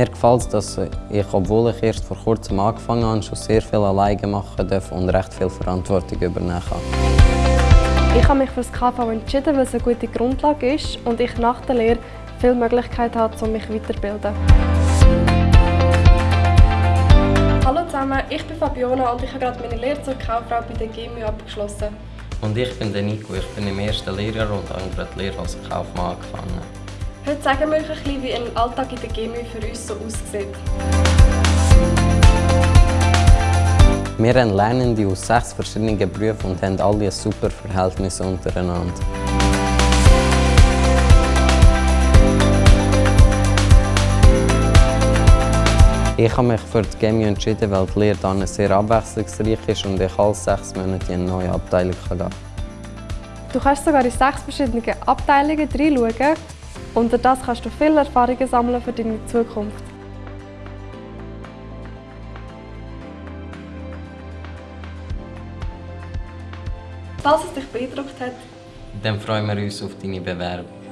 Mir gefällt es, dass ich, obwohl ich erst vor kurzem angefangen habe, schon sehr viel alleine machen darf und recht viel Verantwortung übernehmen kann. Ich habe mich für das KV entschieden, weil es eine gute Grundlage ist und ich nach der Lehre viele Möglichkeiten habe, um mich weiterzubilden. Hallo zusammen, ich bin Fabiona und ich habe gerade meine Lehre zur Kauffrau bei der GMU abgeschlossen. Und ich bin der Nico, ich bin im ersten Lehrjahr und habe gerade die Lehre als Kaufmann angefangen. Heute sagen wir euch ein bisschen, wie ein Alltag in der GMU für uns so aussieht. Wir haben Lernende aus sechs verschiedenen Berufen und haben alle ein super Verhältnis untereinander. Ich habe mich für die GMU entschieden, weil die Lehre dann sehr abwechslungsreich ist und ich alle sechs Monate in eine neue Abteilung gehen kann. Du kannst sogar in sechs verschiedene Abteilungen reinschauen und durch das kannst du viele Erfahrungen sammeln für deine Zukunft. Falls es dich beeindruckt hat, Dann freuen wir uns auf deine Bewerbung.